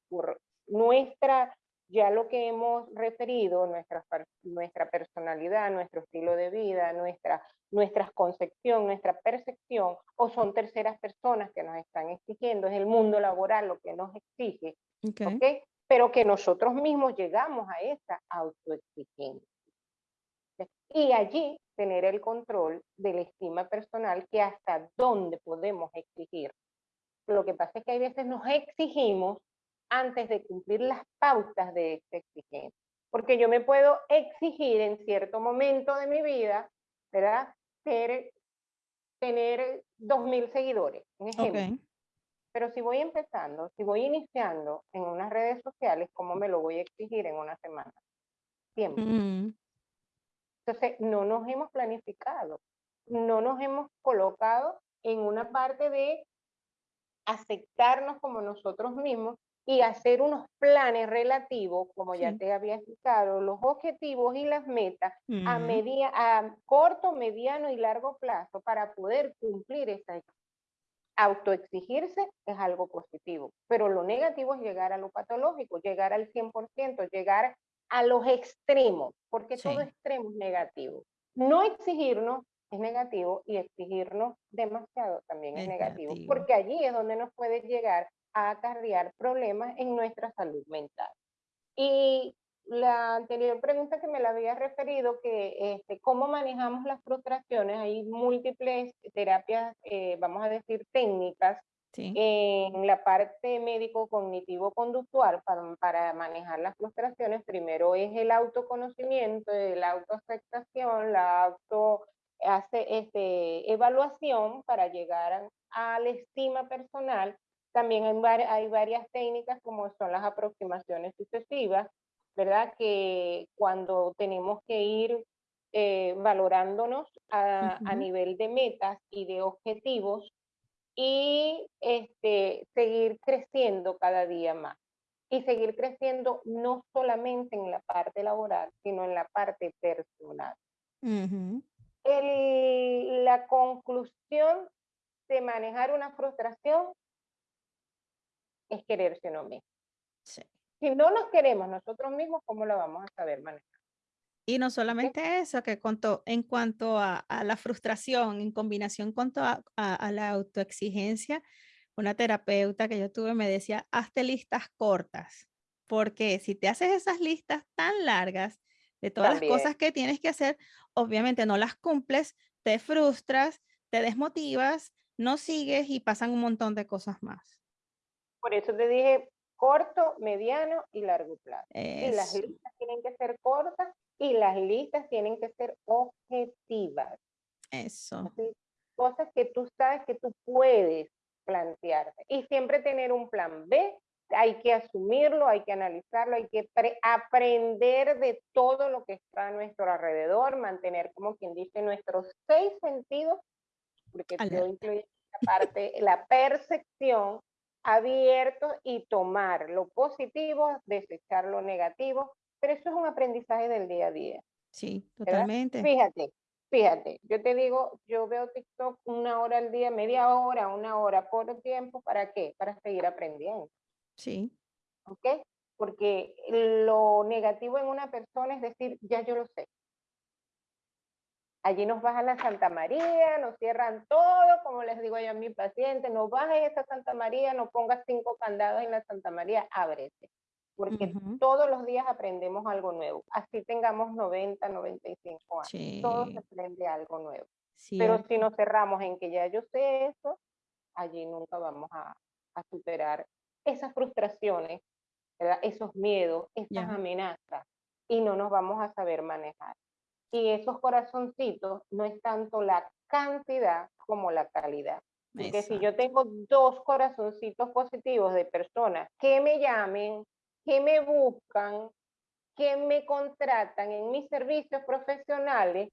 por nuestra, ya lo que hemos referido, nuestra, nuestra personalidad, nuestro estilo de vida, nuestra, nuestra concepción, nuestra percepción, o son terceras personas que nos están exigiendo, es el mundo laboral lo que nos exige, okay. pero que nosotros mismos llegamos a esa autoexigencia. Y allí tener el control de la estima personal que hasta dónde podemos exigir. Lo que pasa es que hay veces nos exigimos antes de cumplir las pautas de esta exigencia. Porque yo me puedo exigir en cierto momento de mi vida, ¿verdad? Ser, tener 2.000 seguidores, un ejemplo. Pero si voy empezando, si voy iniciando en unas redes sociales, ¿cómo me lo voy a exigir en una semana? Tiempo. Mm. Entonces, no nos hemos planificado, no nos hemos colocado en una parte de aceptarnos como nosotros mismos y hacer unos planes relativos, como ya te había explicado, los objetivos y las metas a, media, a corto, mediano y largo plazo para poder cumplir esa autoexigirse es algo positivo, pero lo negativo es llegar a lo patológico, llegar al 100%, llegar a los extremos, porque todo extremo es negativo. No exigirnos es negativo y exigirnos demasiado también es, negativo, porque allí es donde nos puede llegar a acarrear problemas en nuestra salud mental. Y la anterior pregunta que me la había referido, que este, cómo manejamos las frustraciones, hay múltiples terapias, eh, vamos a decir técnicas, En la parte médico-cognitivo-conductual, para, para, manejar las frustraciones, primero es el autoconocimiento, la autoaceptación, la auto hace este, evaluación para llegar a, la estima personal. También hay, hay varias técnicas como son las aproximaciones sucesivas, ¿verdad? Que cuando tenemos que ir eh, valorándonos a, a, nivel de metas y de objetivos y este, seguir creciendo cada día más. Y seguir creciendo no solamente en la parte laboral, sino en la parte personal. El, la conclusión de manejar una frustración es quererse uno mismo. Si no nos queremos nosotros mismos, ¿cómo lo vamos a saber manejar? Y no solamente eso, que en cuanto a, la frustración, en combinación con a, a, la autoexigencia, una terapeuta que yo tuve me decía, hazte listas cortas, porque si te haces esas listas tan largas de todas las cosas que tienes que hacer, obviamente no las cumples, te frustras, te desmotivas, no sigues y pasan un montón de cosas más. Por eso te dije corto, mediano y largo plazo. Y las listas tienen que ser cortas y las listas tienen que ser objetivas. Eso. cosas que tú sabes que tú puedes plantearte. Y siempre tener un plan B, hay que asumirlo, hay que analizarlo, hay que aprender de todo lo que está a nuestro alrededor, mantener, como quien dice, nuestros seis sentidos, porque todo incluye la parte, la percepción abierto y tomar lo positivo, desechar lo negativo, pero eso es un aprendizaje del día a día. Sí, totalmente. Fíjate, fíjate, yo te digo, yo veo TikTok una hora al día, media hora, una hora por tiempo, ¿para qué? Para seguir aprendiendo. Sí. ¿Ok? Porque lo negativo en una persona es decir, ya yo lo sé. Allí nos bajan la Santa María, nos cierran todo, como les digo yo a mi paciente, no bajes esa Santa María, no pongas cinco candados en la Santa María, ábrete porque todos los días aprendemos algo nuevo. Así tengamos 90, 95 años. Todos se aprende algo nuevo. Pero si nos cerramos en que ya yo sé eso, allí nunca vamos a, superar esas frustraciones, esos miedos, esas amenazas, y no nos vamos a saber manejar. Y esos corazoncitos no es tanto la cantidad como la calidad. Porque si yo tengo dos corazoncitos positivos de personas que me llamen, que me buscan, que me contratan en mis servicios profesionales,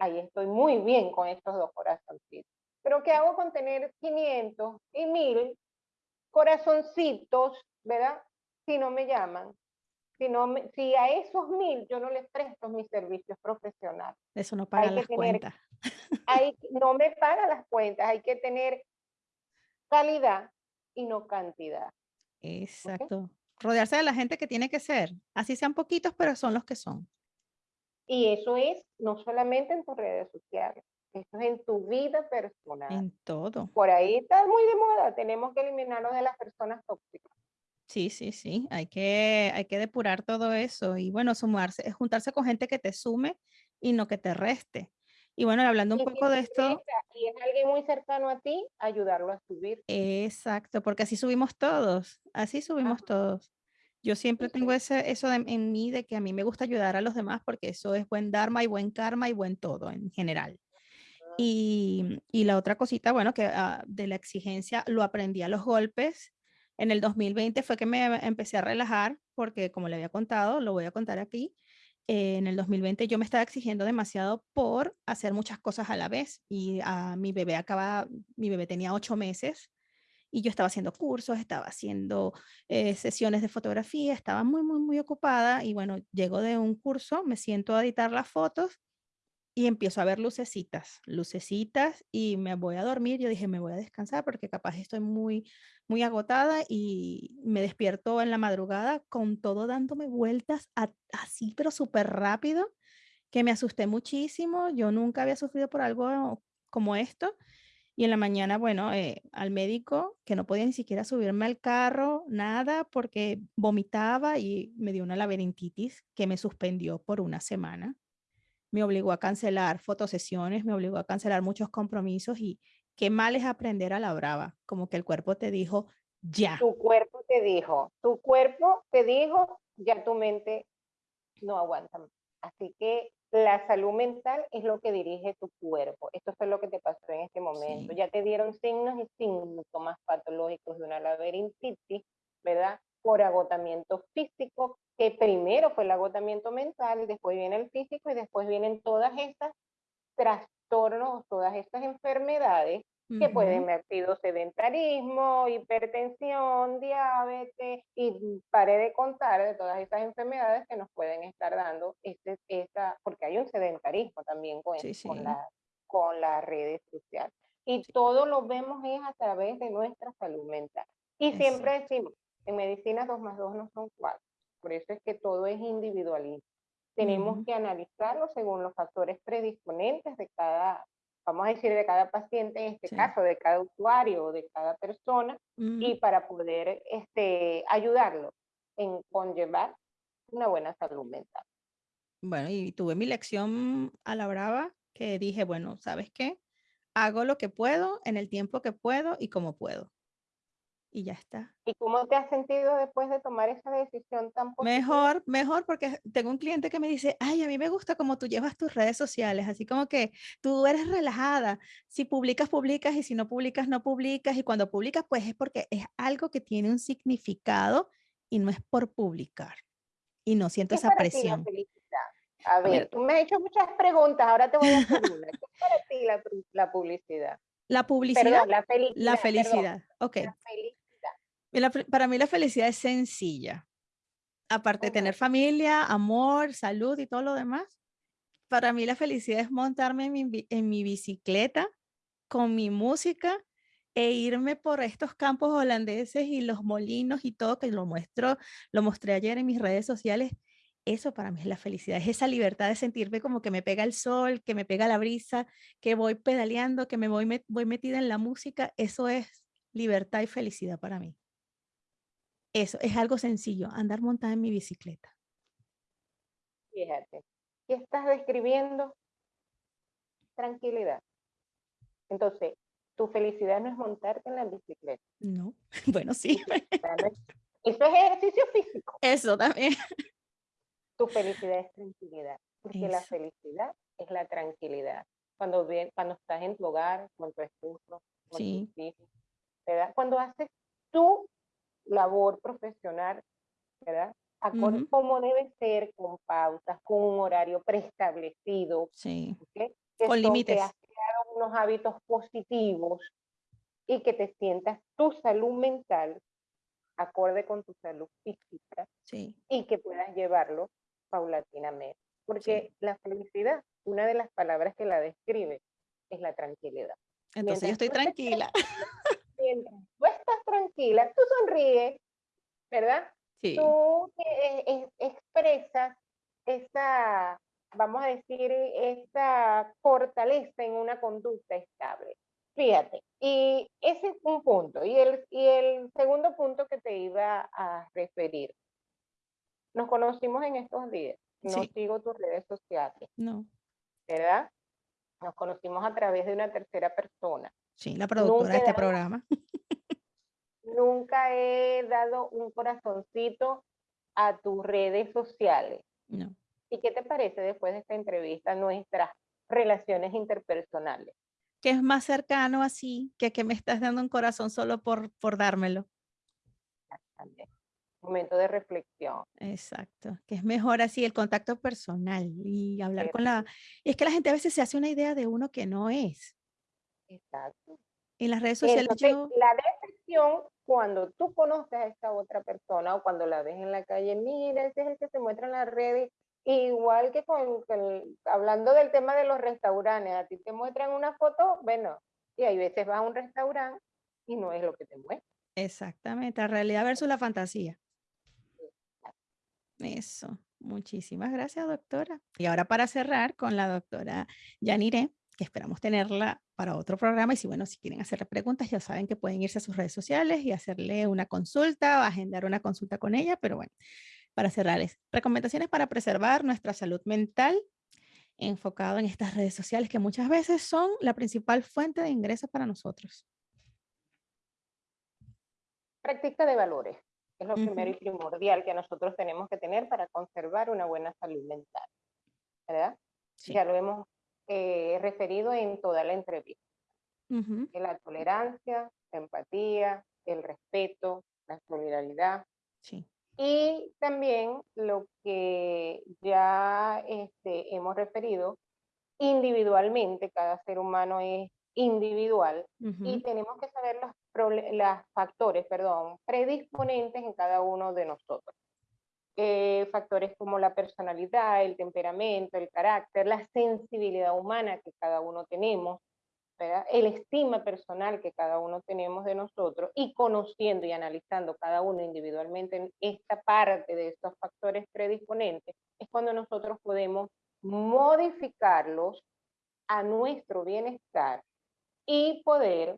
ahí estoy muy bien con estos dos corazoncitos. Pero ¿qué hago con tener 500 y 1000 corazoncitos, verdad? Si no me llaman. Si, no si a esos 1000 yo no les presto mis servicios profesionales. Eso no paga las cuentas. Hay, no me paga las cuentas. Hay que tener calidad y no cantidad. Exacto. Rodearse de la gente que tiene que ser. Así sean poquitos, pero son los que son. Y eso es no solamente en tus redes sociales, eso es en tu vida personal. En todo. Por ahí está muy de moda, tenemos que eliminarnos de las personas tóxicas. Sí, sí, sí, hay que, hay que depurar todo eso y bueno, sumarse, juntarse con gente que te sume y no que te reste. Y bueno, hablando un poco de esto. Y es alguien muy cercano a ti, ayudarlo a subir. Exacto, porque así subimos todos, así subimos todos. Yo siempre tengo ese, eso en mí de que a mí me gusta ayudar a los demás porque eso es buen dharma y buen karma y buen todo en general. Y, y la otra cosita, bueno, que ah, de la exigencia lo aprendí a los golpes. En el 2020 fue que me empecé a relajar porque como le había contado, lo voy a contar aquí, en el 2020 yo me estaba exigiendo demasiado por hacer muchas cosas a la vez y a mi bebé acaba, mi bebé tenía ocho meses y yo estaba haciendo cursos, estaba haciendo eh, sesiones de fotografía, estaba muy, muy, muy ocupada y bueno, llego de un curso, me siento a editar las fotos y empiezo a ver lucecitas, lucecitas y me voy a dormir. Yo dije, me voy a descansar porque capaz estoy muy, muy agotada y me despierto en la madrugada con todo dándome vueltas así, pero súper rápido, que me asusté muchísimo. Yo nunca había sufrido por algo como esto. Y en la mañana, bueno, eh, al médico, que no podía ni siquiera subirme al carro, nada, porque vomitaba y me dio una laberintitis que me suspendió por una semana me obligó a cancelar fotosesiones, me obligó a cancelar muchos compromisos y qué mal es aprender a la brava, como que el cuerpo te dijo, ya. Tu cuerpo te dijo, tu cuerpo te dijo, ya tu mente no aguanta. Así que la salud mental es lo que dirige tu cuerpo. Esto fue lo que te pasó en este momento. Ya te dieron signos y síntomas patológicos de una laberintitis, ¿verdad? Por agotamiento físico, que primero fue el agotamiento mental, después viene el físico y después vienen todas estas trastornos, todas estas enfermedades que pueden haber sido sedentarismo, hipertensión, diabetes, y paré de contar de todas esas enfermedades que nos pueden estar dando, este, esta, porque hay un sedentarismo también con, con, la, con las redes sociales. Y todo lo vemos es a través de nuestra salud mental. Y siempre decimos, en medicina 2 más 2 no son 4. Por eso es que todo es individualista. Tenemos que analizarlo según los factores predisponentes de cada, vamos a decir, de cada paciente, en este caso, de cada usuario o de cada persona, y para poder este, ayudarlo en conllevar una buena salud mental. Bueno, y tuve mi lección a la brava que dije, bueno, ¿sabes qué? Hago lo que puedo, en el tiempo que puedo y como puedo y ya está. ¿Y cómo te has sentido después de tomar esa decisión tan positiva? Mejor, mejor, porque tengo un cliente que me dice, ay, a mí me gusta cómo tú llevas tus redes sociales, así como que tú eres relajada, si publicas, publicas, y si no publicas, no publicas, y cuando publicas, pues es porque es algo que tiene un significado y no es por publicar. Y no siento esa presión. a ver, tú me has hecho muchas preguntas, ahora te voy a hacer una. ¿Qué es para ti la, la publicidad? La publicidad. la felicidad. La felicidad. ok. La para mí la felicidad es sencilla. Aparte de tener familia, amor, salud y todo lo demás, para mí la felicidad es montarme en mi, bicicleta con mi música e irme por estos campos holandeses y los molinos y todo que lo muestro, lo mostré ayer en mis redes sociales. Eso para mí es la felicidad, es esa libertad de sentirme como que me pega el sol, que me pega la brisa, que voy pedaleando, que me voy, voy metida en la música. Eso es libertad y felicidad para mí. Eso, es algo sencillo, andar montada en mi bicicleta. Fíjate, ¿qué estás describiendo? Tranquilidad. Entonces, tu felicidad no es montarte en la bicicleta. No, bueno, sí. Eso es ejercicio físico. Eso también. Tu felicidad es tranquilidad, porque la felicidad es la tranquilidad. Cuando, ven, cuando estás en tu hogar, con tu esposo, con tus hijos, cuando haces tú labor profesional, ¿verdad? Acorde como debe ser, con pautas, con un horario preestablecido. Sí. con límites. Que has creado unos hábitos positivos y que te sientas tu salud mental acorde con tu salud física sí. y que puedas llevarlo paulatinamente. Porque la felicidad, una de las palabras que la describe, es la tranquilidad. Entonces yo estoy tranquila. tú estás tranquila, tú sonríes, ¿verdad? Sí. Tú eh, expresas esa, vamos a decir, esa fortaleza en una conducta estable. Fíjate, y ese es un punto. Y el, y el segundo punto que te iba a referir. Nos conocimos en estos días. No sigo tus redes sociales. No. ¿Verdad? Nos conocimos a través de una tercera persona. Sí, la productora de este programa. Nunca he dado un corazoncito a tus redes sociales. No. ¿Y qué te parece después de esta entrevista nuestras relaciones interpersonales? Que es más cercano así que que me estás dando un corazón solo por, por dármelo. Momento de reflexión. Exacto, que es mejor así el contacto personal y hablar con la... es que la gente a veces se hace una idea de uno que no es. Exacto. En las redes sociales La cuando tú conoces a esta otra persona o cuando la ves en la calle, mira, ese es el que se muestra en las redes, igual que con, hablando del tema de los restaurantes, a ti te muestran una foto, bueno, y hay veces vas a un restaurante y no es lo que te muestra. Exactamente, la realidad versus la fantasía. Eso, muchísimas gracias doctora. Y ahora para cerrar con la doctora Yanire, que esperamos tenerla para otro programa. Y si, bueno, si quieren hacerle preguntas, ya saben que pueden irse a sus redes sociales y hacerle una consulta agendar una consulta con ella. Pero bueno, para cerrarles, recomendaciones para preservar nuestra salud mental enfocado en estas redes sociales que muchas veces son la principal fuente de ingresos para nosotros? Práctica de valores. Es lo primero y primordial que nosotros tenemos que tener para conservar una buena salud mental. ¿Verdad? Ya lo hemos eh, referido en toda la entrevista. La tolerancia, la empatía, el respeto, la solidaridad. Sí. Y también lo que ya este, hemos referido, individualmente, cada ser humano es individual y tenemos que saber los, los factores perdón, predisponentes en cada uno de nosotros. Eh, factores como la personalidad, el temperamento, el carácter, la sensibilidad humana que cada uno tenemos, el estima personal que cada uno tenemos de nosotros y conociendo y analizando cada uno individualmente esta parte de estos factores predisponentes, es cuando nosotros podemos modificarlos a nuestro bienestar y poder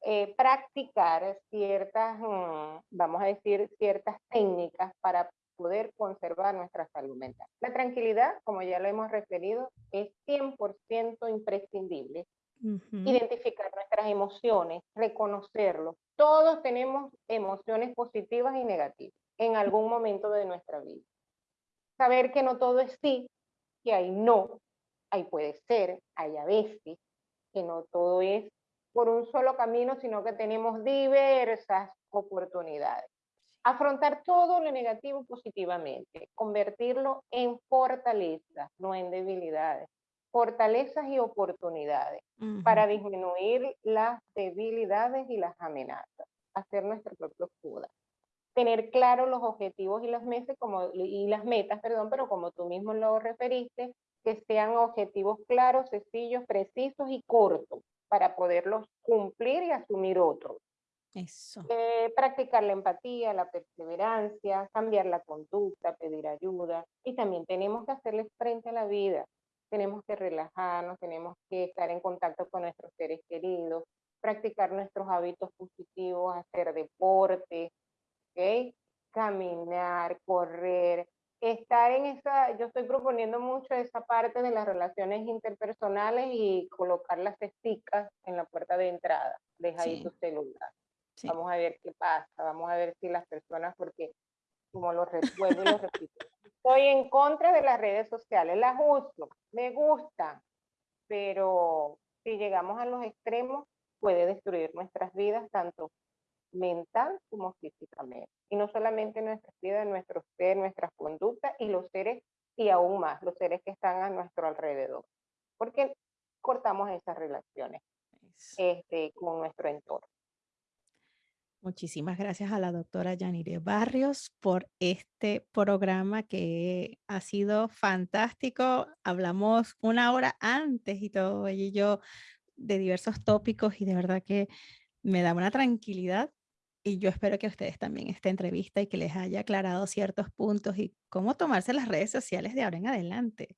eh, practicar ciertas, mm, vamos a decir, ciertas técnicas para poder conservar nuestra salud mental. La tranquilidad, como ya lo hemos referido, es 100% imprescindible. Identificar nuestras emociones, reconocerlo. Todos tenemos emociones positivas y negativas en algún momento de nuestra vida. Saber que no todo es sí, que hay no, hay puede ser, hay a veces, que no todo es por un solo camino, sino que tenemos diversas oportunidades. Afrontar todo lo negativo positivamente, convertirlo en fortalezas, no en debilidades. Fortalezas y oportunidades para disminuir las debilidades y las amenazas, hacer nuestro propio escudo. Tener claro los objetivos y las, meses como, y las metas, perdón, pero como tú mismo lo referiste, que sean objetivos claros, sencillos, precisos y cortos para poderlos cumplir y asumir otros. Eso. Eh, practicar la empatía, la perseverancia, cambiar la conducta, pedir ayuda. Y también tenemos que hacerles frente a la vida. Tenemos que relajarnos, tenemos que estar en contacto con nuestros seres queridos, practicar nuestros hábitos positivos, hacer deporte, ¿okay? caminar, correr, estar en esa, yo estoy proponiendo mucho esa parte de las relaciones interpersonales y colocar las cesticas en la puerta de entrada. Deja ahí tu celular. Vamos a ver qué pasa, vamos a ver si las personas, porque como lo recuerdo y lo repito, estoy en contra de las redes sociales, las uso, me gusta, pero si llegamos a los extremos puede destruir nuestras vidas, tanto mental como físicamente. Y no solamente nuestras vidas, nuestro ser, nuestras conductas y los seres, y aún más, los seres que están a nuestro alrededor. Porque cortamos esas relaciones este, con nuestro entorno. Muchísimas gracias a la doctora Yanire Barrios por este programa que ha sido fantástico. Hablamos una hora antes y todo, ella y yo, de diversos tópicos y de verdad que me da una tranquilidad y yo espero que a ustedes también esta entrevista y que les haya aclarado ciertos puntos y cómo tomarse las redes sociales de ahora en adelante.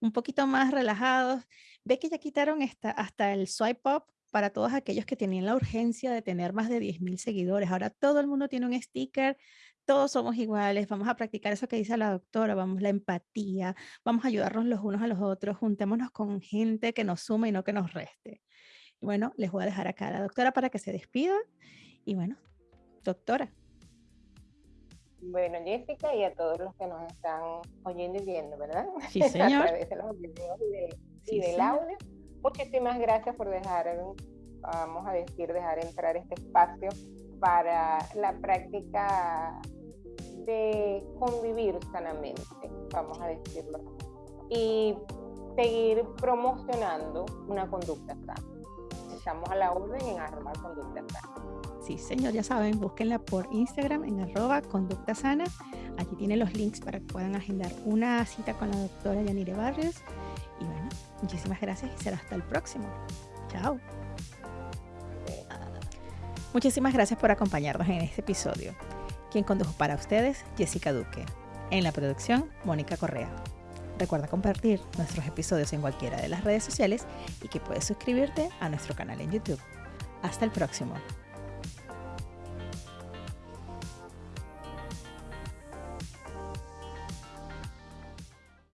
Un poquito más relajados. Ve que ya quitaron hasta el swipe up para todos aquellos que tenían la urgencia de tener más de 10.000 seguidores. Ahora todo el mundo tiene un sticker, todos somos iguales, vamos a practicar eso que dice la doctora, vamos la empatía, vamos a ayudarnos los unos a los otros, juntémonos con gente que nos suma y no que nos reste. Y bueno, les voy a dejar acá a la doctora para que se despida. Y bueno, doctora. Bueno, Jessica, y a todos los que nos están oyendo y viendo, ¿verdad? Sí, señor. a través de los videos y, del audio. Muchísimas gracias por dejar, vamos a decir, dejar entrar este espacio para la práctica de convivir sanamente, vamos a decirlo, y seguir promocionando una conducta sana. Estamos a la orden en arroba conducta sana. Sí, señor, ya saben, búsquenla por Instagram en arroba conducta sana. Aquí tienen los links para que puedan agendar una cita con la doctora Yanire Barrios. Y bueno, muchísimas gracias y será hasta el próximo. Chao. Muchísimas gracias por acompañarnos en este episodio. Quien condujo para ustedes, Jessica Duque. En la producción, Mónica Correa. Recuerda compartir nuestros episodios en cualquiera de las redes sociales y que puedes suscribirte a nuestro canal en YouTube. Hasta el próximo.